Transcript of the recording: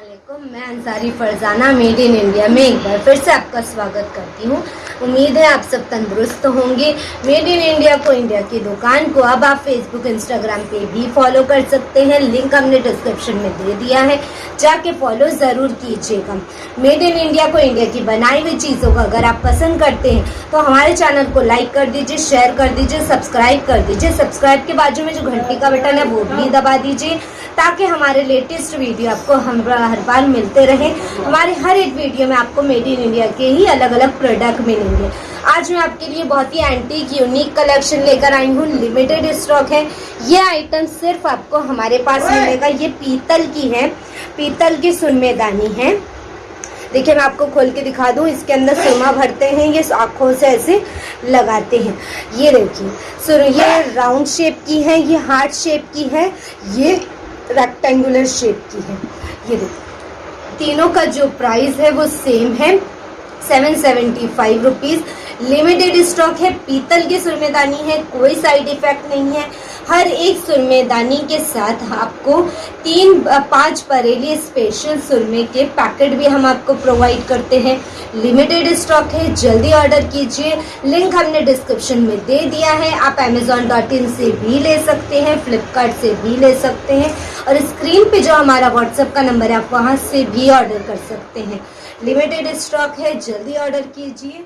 वालेकुम, मैं Ansari Farzana, made in India में एक बार फिर से आपका स्वागत करती हूँ। उम्मीद है आप सब तंदुरुस्त होंगे। मेड इन इंडिया को इंडिया की दुकान को अब आप फेसबुक इंस्टाग्राम पे भी फॉलो कर सकते हैं। लिंक हमने डिस्क्रिप्शन में दे दिया है। जाके फॉलो ज़रूर कीजिएगा। मेड इन इंडिया को इंडिया की बनाई हुई चीज़ों को अगर आप पसंद करते हैं तो हमारे चैनल को लाइक कर दीजिए शेयर कर दीजिए सब्सक्राइब कर दीजिए। सब्सक्राइब के बाजू में जो घंटी का बटन है, वो भी दबा दीजिए। ताकि हमारे लेटेस्ट वीडियो आपको हम हर बार मिलते रहे। हमारे हर एक वीडियो में आपको मेड इन इंडिया के ही अलग अलग प्रोडक्ट मिलेंगे। आज मैं आपके लिए बहुत ही एंटीक यूनिक कलेक्शन लेकर आई हूँ। लिमिटेड स्टॉक है। ये आइटम सिर्फ़ आपको हमारे पास मिलेगा। ये पीतल की है। पीतल की सुनमेदानी है। देखिए मैं आपको खोल के दिखा दूँ। इसके अंदर सुरमा भरते हैं। ये आँखों से ऐसे लगाते हैं। ये देखिए सुर ये राउंड शेप की है। ये हार्ट शेप की है। ये रेक्टेंगुलर शेप की है। ये देखिए तीनों का जो प्राइस है वो सेम है seven seventy five rupees limited stock है, पीतल की सुरमेदानी है, कोई साइड इफ़ेक्ट नहीं है। हर एक सुरमेदानी के साथ आपको तीन पाँच बरेली स्पेशल सुरमे के पैकेट भी हम आपको प्रोवाइड करते हैं। लिमिटेड स्टॉक है, जल्दी ऑर्डर कीजिए। लिंक हमने डिस्क्रिप्शन में दे दिया है। आप अमेजोन डॉट इन से भी ले सकते हैं फ्लिपकार्ट से भी ले सकते हैं। और स्क्रीन पे जो हमारा व्हाट्सएप का नंबर है, आप वहाँ से भी ऑर्डर कर सकते हैं। लिमिटेड स्टॉक है, जल्दी ऑर्डर कीजिए।